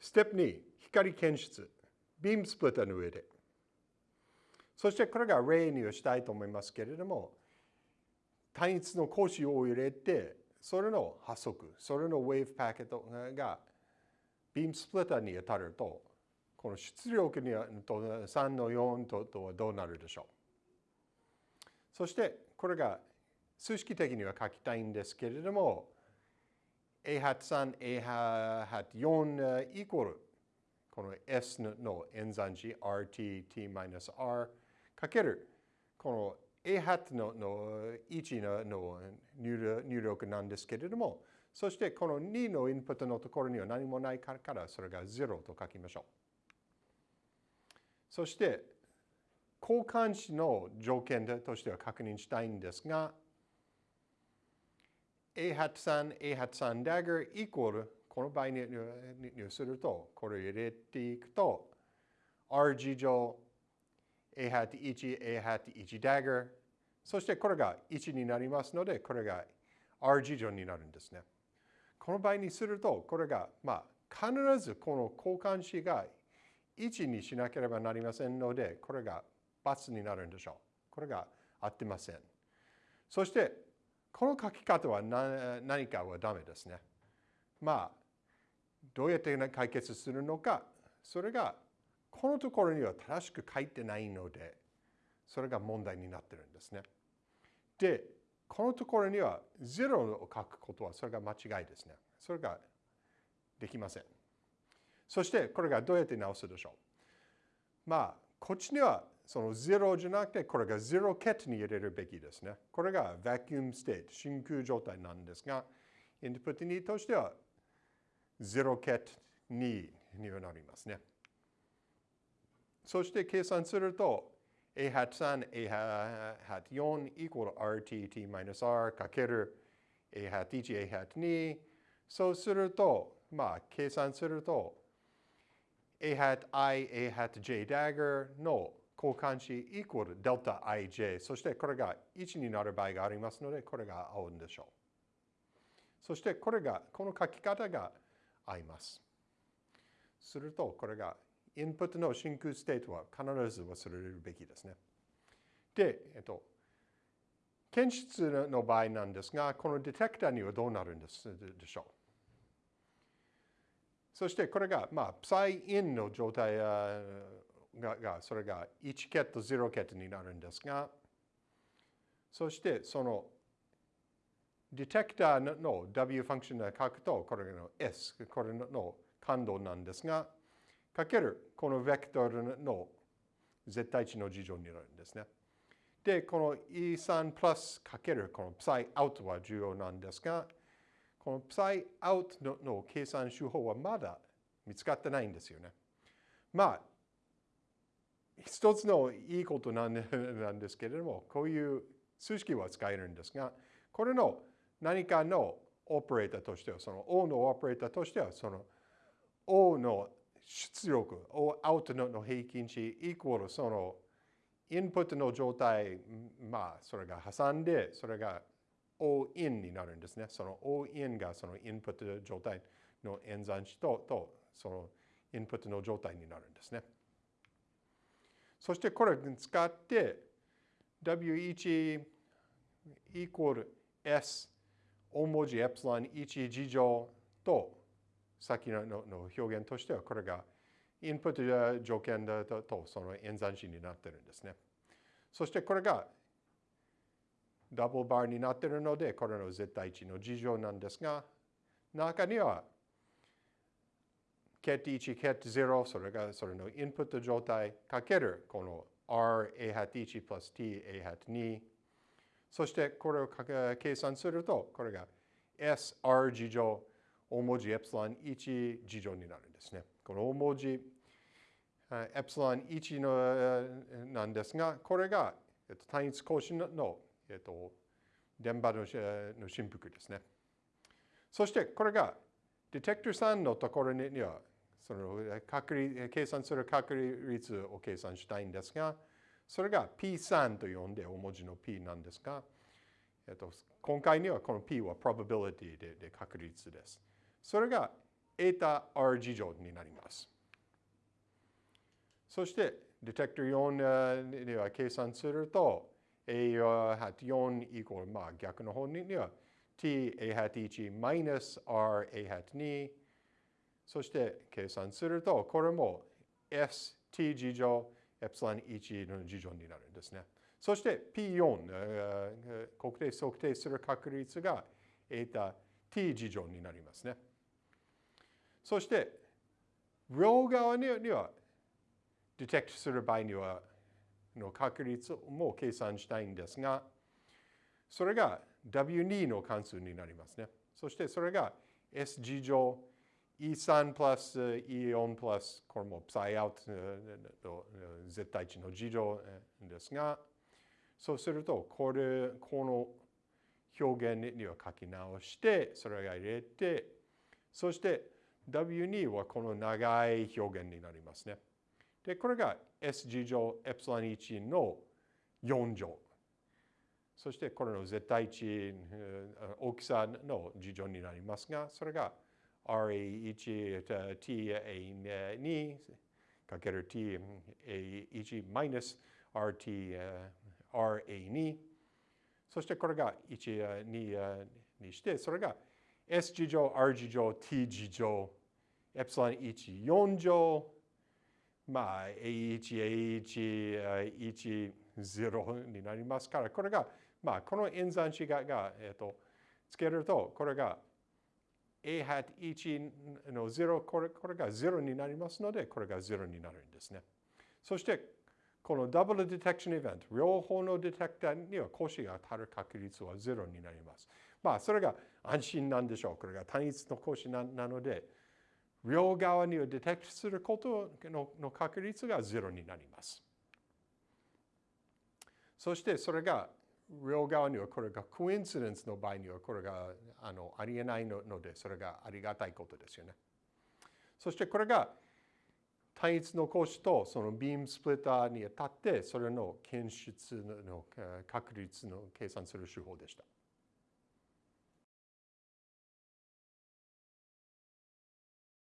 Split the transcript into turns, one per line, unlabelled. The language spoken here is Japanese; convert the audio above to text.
ステップ2、光検出。ビームスプリッターの上で。そしてこれが例にしたいと思いますけれども、単一の格子を入れて、それの波速、それのウェーブパケットがビームスプリッターに当たると、この出力にと3の4ととはどうなるでしょう。そしてこれが数式的には書きたいんですけれども、a ハット3、a ハット4イコールこの s の演算子 rt-t-r かけるこの a ハのの1のの入力なんですけれども、そしてこの2のインプットのところには何もないからそれが0と書きましょう。そして交換子の条件としては確認したいんですが a ハット3、a ハット3 dagger イコールこの場合にするとこれを入れていくと r 事乗 a ハット1、a ハット1 dagger そしてこれが1になりますのでこれが r 事乗になるんですね。この場合にするとこれがまあ必ずこの交換子が1にしなければなりませんのでこれが×になるんでしょう。これが合ってません。そしてこの書き方は何かはダメですね。まあどうやって解決するのかそれがこのところには正しく書いてないのでそれが問題になってるんですね。でこのところには0を書くことはそれが間違いですね。それができません。そしてこれがどうやって直すでしょう。まあこっちにはその0じゃなくてこれが0ケットに入れるべきですね。これが vacuum state 真空状態なんですがインプット2としては0ケット2にはなりますね。そして計算すると a hat 3、a hat 4 equal rtt minus r かける a hat 1、a hat 2そうすると、まあ、計算すると a hat i、a hat j dagger の交換子 equal delta ij そしてこれが1になる場合がありますのでこれが合うんでしょう。そしてこれが、この書き方が合います。すると、これが、インプットの真空 state は必ず忘れるべきですね。で、えっと、検出の場合なんですが、このディテクターにはどうなるんですでしょう。そしてこれが、まあ、プサイインの状態が、がそれが1ケット、0ケットになるんですが、そしてそのディテクターの W ファンクションで書くと、これの S、これの感度なんですが、かけるこのベクトルの絶対値の事情になるんですね。で、この E3 プラスかけるこの Psi out は重要なんですが、この Psi out のの計算手法はまだ見つかってないんですよね。まあ、一つのいいことなんですけれども、こういう数式は使えるんですが、これの何かのオペレーターとしては、その O のオペレーターとしては、その O の出力、O アウトの平均値イコールそのインプットの状態、まあ、それが挟んで、それが O インになるんですね。その O インがそのインプット状態の演算子と、とそのインプットの状態になるんですね。そしてこれを使って W1 イコール S 大文字エプシロン1事乗と先のの表現としてはこれがインプット条件だとその演算子になってるんですね。そしてこれがダブルバーになってるのでこれの絶対値の事乗なんですが中には ket1、ket0 それがそれのインプット状態かけるこの r a hat 1 plus t a hat 2そしてこれを計算すると、これが SR 事乗大文字エプシロン1事乗になるんですね。この大文字エプシロン1のなんですが、これが、単一更新の、えっと、電波のの振幅ですね。そしてこれがディテクター3のところにはその確率計算する確率を計算したいんですが、それが P3 と呼んで大文字の P なんですが、えっと、今回にはこの P は probability でで確率です。それがエータ R 事乗になります。そして、ディテクター4では計算すると、A は4イコール、まあ逆の方には t a 1マイナス r a 2そして計算すると、これも st 事乗エプシロン1の事乗になるんですね。そして P4、国定測定する確率がエータ t 事乗になりますね。そして、両側には、ディテクトする場合には、の確率も計算したいんですが、それが W2 の関数になりますね。そしてそれが S 事乗 E3 プラス E4 プラス、これも Psi out の絶対値の事乗ですが、そうすると、これ、この表現には書き直して、それが入れて、そして W2 はこの長い表現になりますね。で、これが S 事乗エプシロン1の4乗。そしてこれの絶対値、大きさの事乗になりますが、それが RA1、TA2 かける TA1 マイナス RT、RA2。そしてこれが1、2にして、それが S 事乗、R 事乗、T 事乗、エプシロン1、4乗、まあ、A1、A1、1、0になりますから、これが、まあ、この演算子が、がえっ、と、つけると、これが A hat 1の0これ、これが0になりますので、これが0になるんですね。そして、このダブルディテクションイベント、両方のディテクターには講師が当たる確率は0になります。まあ、それが安心なんでしょう。これが単一の講師なので、両側にをディテクトすることの確率が0になります。そしてそれが両側にはこれがコインシデンスの場合にはこれがあのありえないのでそれがありがたいことですよね。そしてこれが単一の格子とそのビームスプリッターに当たってそれの検出の確率の計算する手法でした。